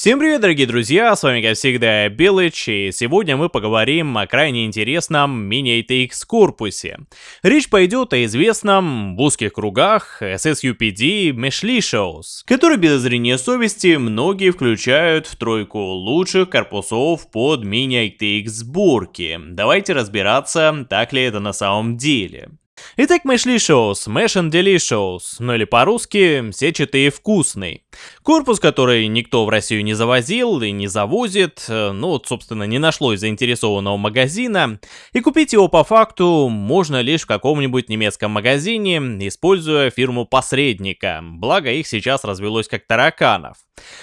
Всем привет, дорогие друзья, с вами, как всегда, Белыч, и сегодня мы поговорим о крайне интересном мини-ATX корпусе. Речь пойдет о известном в узких кругах SSUPD Meshlicious, который без зрения совести многие включают в тройку лучших корпусов под мини-ATX сборки. Давайте разбираться, так ли это на самом деле. Итак, Meshlicious, Mesh and Delicious, ну или по-русски, сетчатый и вкусный. Корпус, который никто в Россию не завозил и не завозит, э, ну вот, собственно, не нашлось заинтересованного магазина, и купить его по факту можно лишь в каком-нибудь немецком магазине, используя фирму-посредника, благо их сейчас развелось как тараканов.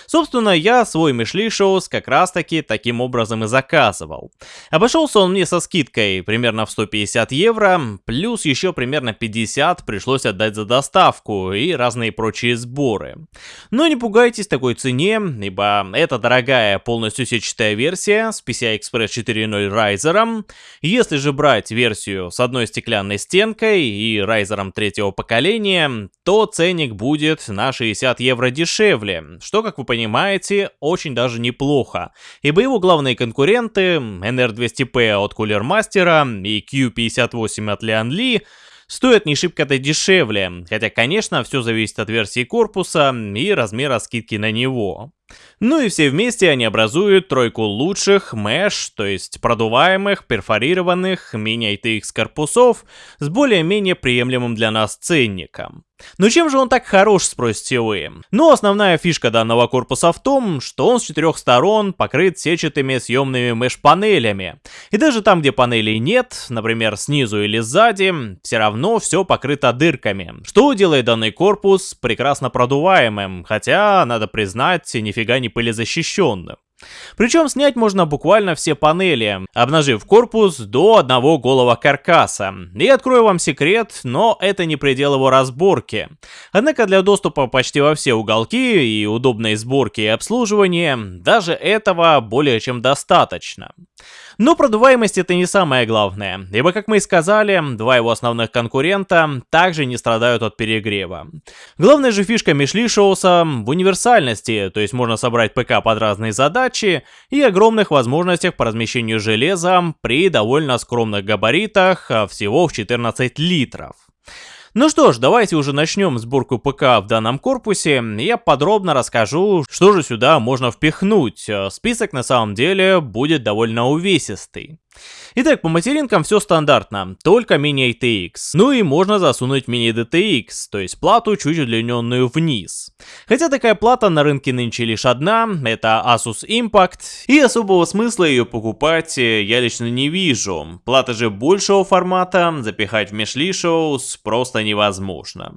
Собственно, я свой Мишлишоус как раз таки таким образом и заказывал. Обошелся он мне со скидкой примерно в 150 евро, плюс еще примерно 50 пришлось отдать за доставку и разные прочие сборы. Но не пугайтесь такой цене, ибо это дорогая полностью сетчатая версия с PCI Express 4.0 райзером. Если же брать версию с одной стеклянной стенкой и райзером третьего поколения, то ценник будет на 60 евро дешевле, что, как вы понимаете, очень даже неплохо, ибо его главные конкуренты NR200P от Cooler Master и Q58 от Lian Li стоят не шибко-то дешевле, хотя, конечно, все зависит от версии корпуса и размера скидки на него. Ну и все вместе они образуют тройку лучших mesh, то есть продуваемых, перфорированных мини-ITX корпусов с более-менее приемлемым для нас ценником. Но чем же он так хорош, спросите вы? Ну, основная фишка данного корпуса в том, что он с четырех сторон покрыт сетчатыми съемными меш-панелями. И даже там, где панелей нет, например, снизу или сзади, все равно все покрыто дырками, что делает данный корпус прекрасно продуваемым, хотя, надо признать, нифига не пылезащищенным. Причем снять можно буквально все панели, обнажив корпус до одного голого каркаса. И открою вам секрет, но это не предел его разборки. Однако для доступа почти во все уголки и удобной сборки и обслуживания, даже этого более чем достаточно. Но продуваемость это не самое главное, ибо, как мы и сказали, два его основных конкурента также не страдают от перегрева. Главная же фишка Мишлишоуса в универсальности, то есть можно собрать ПК под разные задачи и огромных возможностях по размещению железа при довольно скромных габаритах, а всего в 14 литров. Ну что ж, давайте уже начнем сборку ПК в данном корпусе. Я подробно расскажу, что же сюда можно впихнуть. Список на самом деле будет довольно увесистый. Итак, по материнкам все стандартно, только мини-ATX. Ну и можно засунуть мини-DTX, то есть плату чуть удлиненную вниз. Хотя такая плата на рынке нынче лишь одна, это Asus Impact, и особого смысла ее покупать э, я лично не вижу. Плата же большего формата запихать в Meshlicious просто невозможно.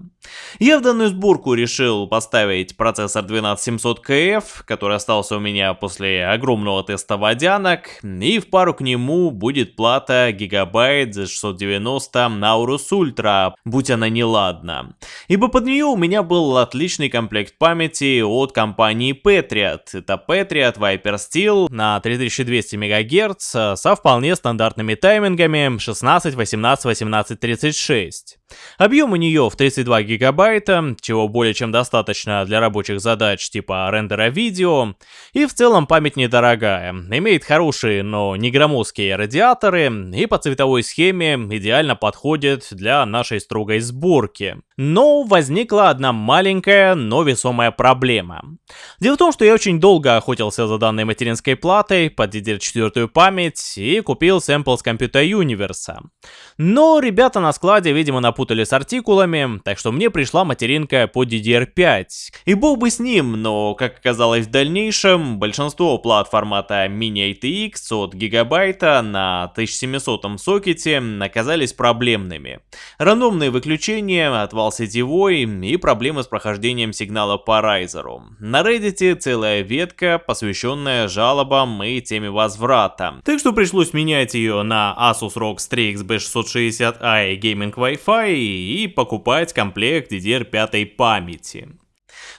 Я в данную сборку решил поставить процессор 12700KF, который остался у меня после огромного теста водянок, и в пару к нему будет плата гигабайт за 690 Naurus Ultra, будь она неладна. Ибо под нее у меня был отличный комплект памяти от компании Patriot. Это Patriot Viper Steel на 3200 МГц со вполне стандартными таймингами 16, 18, 18, 36. Объем у нее в 32 гигабайта, чего более чем достаточно для рабочих задач типа рендера видео, и в целом память недорогая, имеет хорошие, но не громоздкие радиаторы и по цветовой схеме идеально подходит для нашей строгой сборки. Но возникла одна маленькая, но весомая проблема. Дело в том, что я очень долго охотился за данной материнской платой под DDR4 память и купил сэмпл с Computer Universe. Но ребята на складе, видимо, напутали с артикулами, так что мне пришла материнка по DDR5. И бог бы с ним, но, как оказалось в дальнейшем, большинство плат формата Mini ATX от гигабайта на 1700 сокете оказались проблемными. Рандомные выключения, отвал сетевой и проблемы с прохождением сигнала по райзеру. На Reddit целая ветка, посвященная жалобам и теме возврата. Так что пришлось менять ее на Asus ROG Strix B660i Gaming Wi-Fi и покупать комплект DDR5 памяти.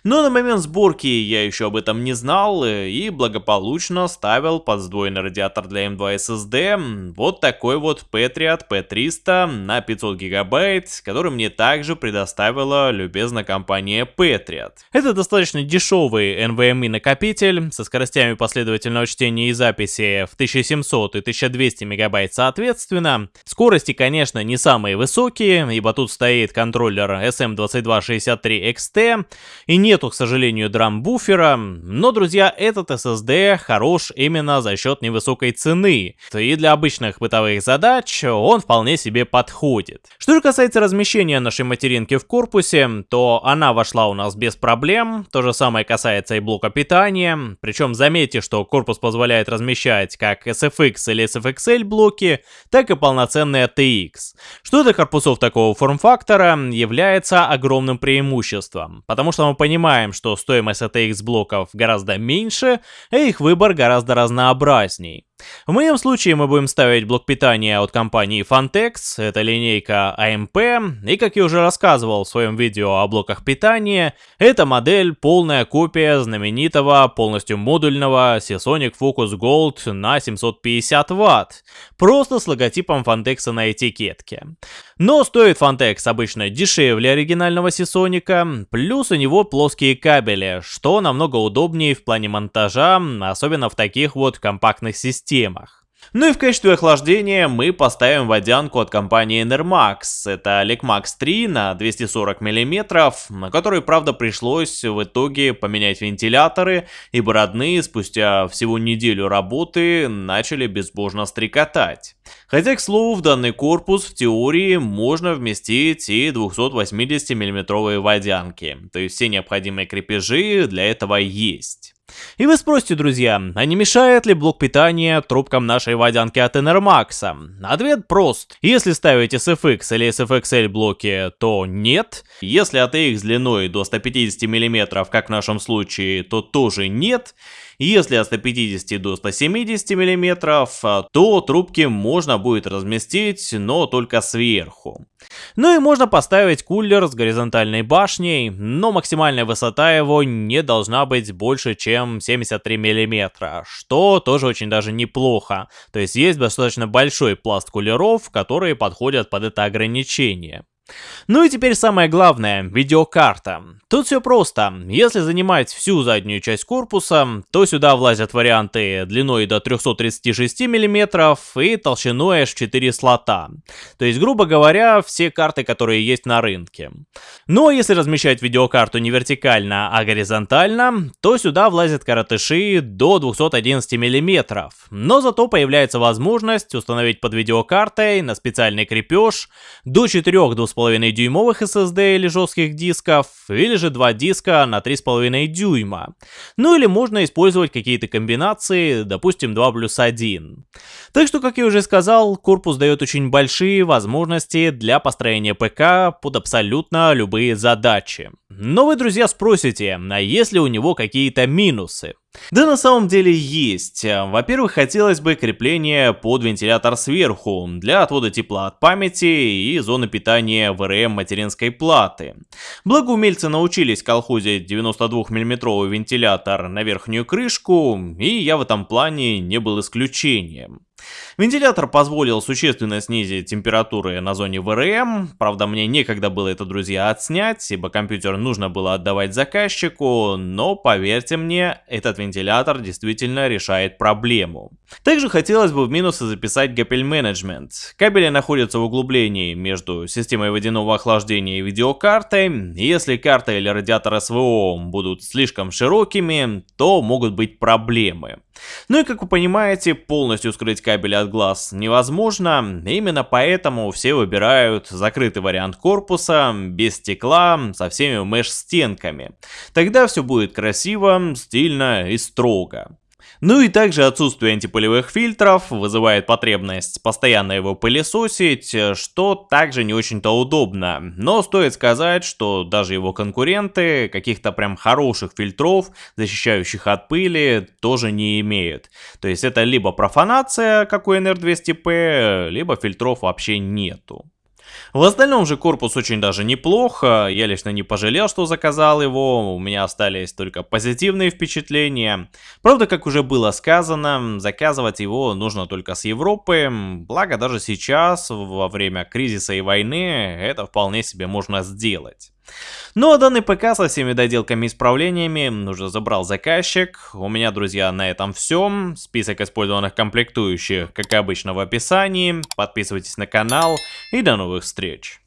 Но на момент сборки я еще об этом не знал и благополучно ставил под сдвоенный радиатор для M2 SSD вот такой вот Patriot P300 на 500 гигабайт, который мне также предоставила любезная компания Patriot. Это достаточно дешевый NVMe накопитель со скоростями последовательного чтения и записи в 1700 и 1200 мегабайт соответственно. Скорости, конечно, не самые высокие, ибо тут стоит контроллер SM2263XT и нету, к сожалению, драм-буфера, но, друзья, этот SSD хорош именно за счет невысокой цены, и для обычных бытовых задач он вполне себе подходит. Что же касается размещения нашей материнки в корпусе, то она вошла у нас без проблем, то же самое касается и блока питания, причем заметьте, что корпус позволяет размещать как SFX или SFXL блоки, так и полноценные TX. Что для корпусов такого форм-фактора является огромным преимуществом, потому что мы понимаем, что стоимость ATX блоков гораздо меньше, а их выбор гораздо разнообразней. В моем случае мы будем ставить блок питания от компании Fantex, это линейка AMP, и как я уже рассказывал в своем видео о блоках питания, эта модель полная копия знаменитого полностью модульного Seasonic Focus Gold на 750 Вт, просто с логотипом Fantex на этикетке. Но стоит Fantex обычно дешевле оригинального Seasonic, плюс у него плоские кабели, что намного удобнее в плане монтажа, особенно в таких вот компактных системах системах. Ну и в качестве охлаждения мы поставим водянку от компании Enermax. Это Lecmax 3 на 240 мм, на которой, правда, пришлось в итоге поменять вентиляторы, ибо родные спустя всего неделю работы начали безбожно стрекотать. Хотя, к слову, в данный корпус в теории можно вместить и 280 мм водянки, то есть все необходимые крепежи для этого есть. И вы спросите, друзья, а не мешает ли блок питания трубкам нашей водянки от Enermax? Ответ прост. Если ставите SFX или SFXL блоки, то нет. Если ATX длиной до 150 мм, как в нашем случае, то тоже нет. Если от 150 до 170 мм, то трубки можно будет разместить, но только сверху. Ну и можно поставить кулер с горизонтальной башней, но максимальная высота его не должна быть больше, чем 73 мм, что тоже очень даже неплохо. То есть есть достаточно большой пласт кулеров, которые подходят под это ограничение. Ну и теперь самое главное, видеокарта. Тут все просто. Если занимать всю заднюю часть корпуса, то сюда влазят варианты длиной до 336 мм и толщиной аж 4 слота. То есть, грубо говоря, все карты, которые есть на рынке. Но если размещать видеокарту не вертикально, а горизонтально, то сюда влазят коротыши до 211 мм. Но зато появляется возможность установить под видеокартой на специальный крепеж до 4 2,5 дюймовых SSD или жестких дисков, или же два диска на 3,5 дюйма. Ну или можно использовать какие-то комбинации, допустим 2 плюс 1. Так что, как я уже сказал, корпус дает очень большие возможности для построения ПК под абсолютно любые задачи. Но вы, друзья, спросите, а есть ли у него какие-то минусы? Да на самом деле есть. Во-первых, хотелось бы крепление под вентилятор сверху, для отвода тепла от памяти и зоны питания ВРМ материнской платы. Благо умельцы научились колхозить 92 мм вентилятор на верхнюю крышку, и я в этом плане не был исключением. Вентилятор позволил существенно снизить температуры на зоне ВРМ, правда мне некогда было это, друзья, отснять, ибо компьютер нужно было отдавать заказчику, но поверьте мне, этот вентилятор действительно решает проблему. Также хотелось бы в минусы записать кабель менеджмент. Кабели находятся в углублении между системой водяного охлаждения и видеокартой, и если карта или радиатор СВО будут слишком широкими, то могут быть проблемы. Ну и как вы понимаете, полностью скрыть кабели от глаз невозможно, именно поэтому все выбирают закрытый вариант корпуса, без стекла, со всеми меш-стенками. Тогда все будет красиво, стильно и строго. Ну и также отсутствие антипылевых фильтров вызывает потребность постоянно его пылесосить, что также не очень-то удобно. Но стоит сказать, что даже его конкуренты каких-то прям хороших фильтров, защищающих от пыли, тоже не имеют. То есть это либо профанация, как у NR200P, либо фильтров вообще нету. В остальном же корпус очень даже неплохо, я лично не пожалел, что заказал его, у меня остались только позитивные впечатления. Правда, как уже было сказано, заказывать его нужно только с Европы, благо даже сейчас, во время кризиса и войны, это вполне себе можно сделать. Ну а данный ПК со всеми доделками и исправлениями уже забрал заказчик. У меня, друзья, на этом все. Список использованных комплектующих, как обычно, в описании. Подписывайтесь на канал и до новых встреч.